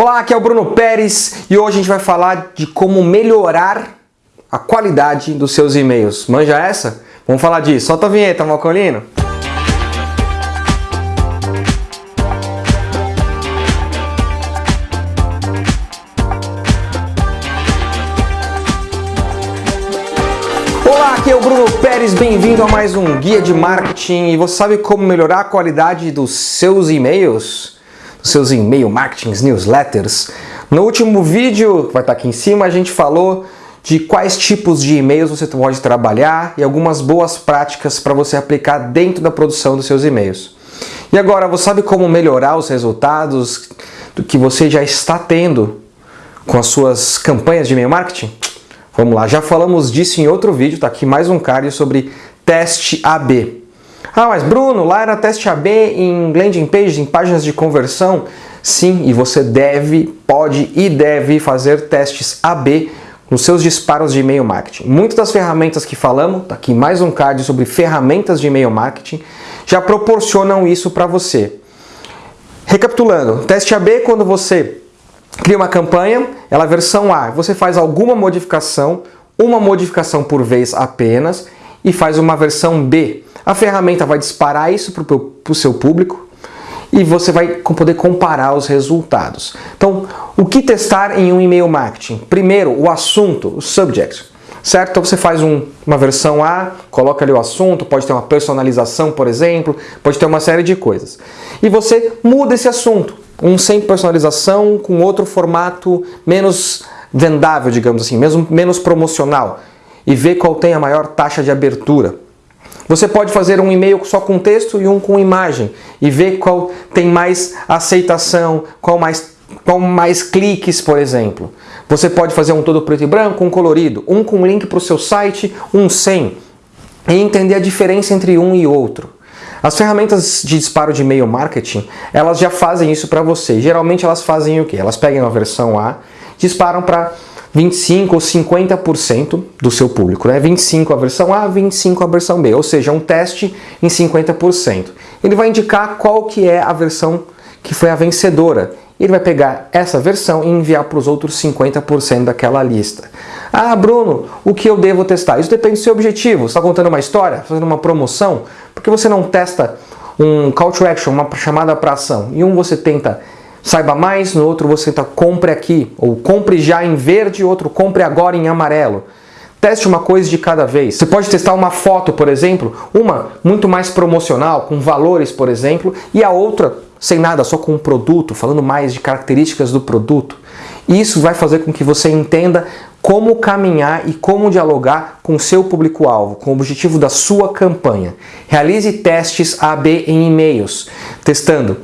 Olá, aqui é o Bruno Pérez e hoje a gente vai falar de como melhorar a qualidade dos seus e-mails. Manja essa? Vamos falar disso. Solta a vinheta, Malcolino. Olá, aqui é o Bruno Pérez, bem-vindo a mais um Guia de Marketing. E você sabe como melhorar a qualidade dos seus e-mails? Seus e-mail marketings, newsletters? No último vídeo, vai estar aqui em cima, a gente falou de quais tipos de e-mails você pode trabalhar e algumas boas práticas para você aplicar dentro da produção dos seus e-mails. E agora, você sabe como melhorar os resultados do que você já está tendo com as suas campanhas de e-mail marketing? Vamos lá, já falamos disso em outro vídeo, tá aqui mais um card sobre teste AB. Ah, mas Bruno, lá era teste AB em landing pages, em páginas de conversão? Sim, e você deve, pode e deve fazer testes AB nos seus disparos de e-mail marketing. Muitas das ferramentas que falamos, tá aqui mais um card sobre ferramentas de e-mail marketing, já proporcionam isso para você. Recapitulando, teste AB é quando você cria uma campanha, ela é versão A, você faz alguma modificação, uma modificação por vez apenas, e faz uma versão B. A ferramenta vai disparar isso para o seu público e você vai poder comparar os resultados. Então, o que testar em um e-mail marketing? Primeiro, o assunto, o subject. Certo? Então você faz um, uma versão A, coloca ali o assunto, pode ter uma personalização, por exemplo, pode ter uma série de coisas. E você muda esse assunto um sem personalização com outro formato menos vendável, digamos assim, mesmo menos promocional e ver qual tem a maior taxa de abertura. Você pode fazer um e-mail só com texto e um com imagem e ver qual tem mais aceitação, qual mais, qual mais cliques, por exemplo. Você pode fazer um todo preto e branco, um colorido, um com link para o seu site, um sem, e entender a diferença entre um e outro. As ferramentas de disparo de e-mail marketing, elas já fazem isso para você. Geralmente elas fazem o quê? Elas pegam a versão A, disparam para 25 ou 50% do seu público, né? 25 a versão A, 25 a versão B, ou seja, um teste em 50%. Ele vai indicar qual que é a versão que foi a vencedora. Ele vai pegar essa versão e enviar para os outros 50% daquela lista. Ah, Bruno, o que eu devo testar? Isso depende do seu objetivo. Você está contando uma história? Fazendo uma promoção? Por que você não testa um call to action, uma chamada para ação? Em um você tenta saiba mais, no outro você tenta compre aqui, ou compre já em verde, outro compre agora em amarelo. Teste uma coisa de cada vez. Você pode testar uma foto, por exemplo, uma muito mais promocional, com valores, por exemplo, e a outra sem nada, só com um produto, falando mais de características do produto. Isso vai fazer com que você entenda como caminhar e como dialogar com seu público-alvo, com o objetivo da sua campanha. Realize testes AB em e-mails, testando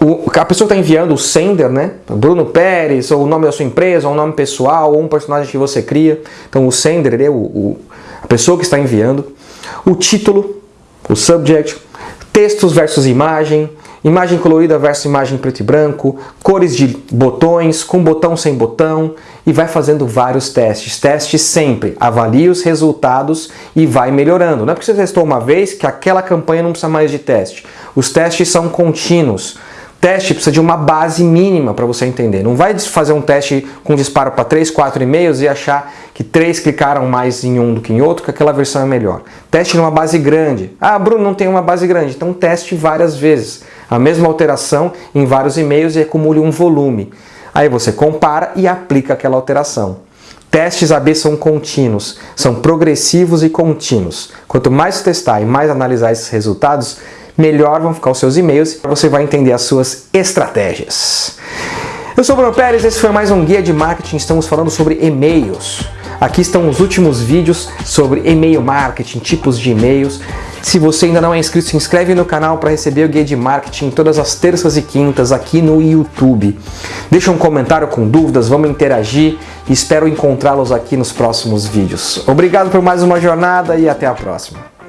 o, a pessoa que está enviando, o sender, né? Bruno Pérez, ou o nome da sua empresa, ou o nome pessoal, ou um personagem que você cria. Então o sender, é o, o, a pessoa que está enviando. O título, o subject, textos versus imagem, imagem colorida versus imagem preto e branco, cores de botões, com botão sem botão, e vai fazendo vários testes. Teste sempre, avalie os resultados e vai melhorando. Não é porque você testou uma vez que aquela campanha não precisa mais de teste. Os testes são contínuos. Teste precisa de uma base mínima para você entender. Não vai fazer um teste com disparo para 3, 4 e-mails e achar que 3 clicaram mais em um do que em outro, que aquela versão é melhor. Teste numa base grande. Ah, Bruno, não tem uma base grande. Então teste várias vezes. A mesma alteração em vários e-mails e acumule um volume. Aí você compara e aplica aquela alteração. Testes AB são contínuos, são progressivos e contínuos. Quanto mais testar e mais analisar esses resultados, melhor vão ficar os seus e-mails você vai entender as suas estratégias. Eu sou o Bruno Pérez, esse foi mais um Guia de Marketing, estamos falando sobre e-mails. Aqui estão os últimos vídeos sobre e-mail marketing, tipos de e-mails. Se você ainda não é inscrito, se inscreve no canal para receber o Guia de Marketing todas as terças e quintas aqui no YouTube. Deixa um comentário com dúvidas, vamos interagir e espero encontrá-los aqui nos próximos vídeos. Obrigado por mais uma jornada e até a próxima.